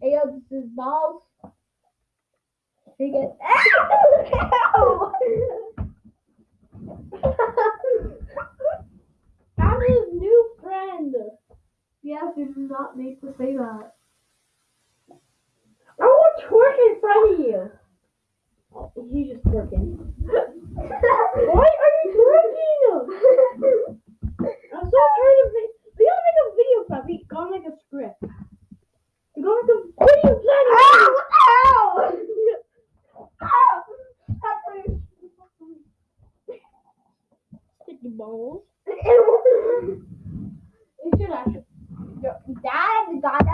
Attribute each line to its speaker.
Speaker 1: Hey, this is balls. He gets. Ow! I'm his new friend.
Speaker 2: Yes, you do not need to say that. I will twerk in front of you.
Speaker 1: He's just working.
Speaker 2: Why are you twerking? I'm so tired of it. We gotta make a video plan. We gotta make a script.
Speaker 1: the balls. It should actually.
Speaker 2: Dad got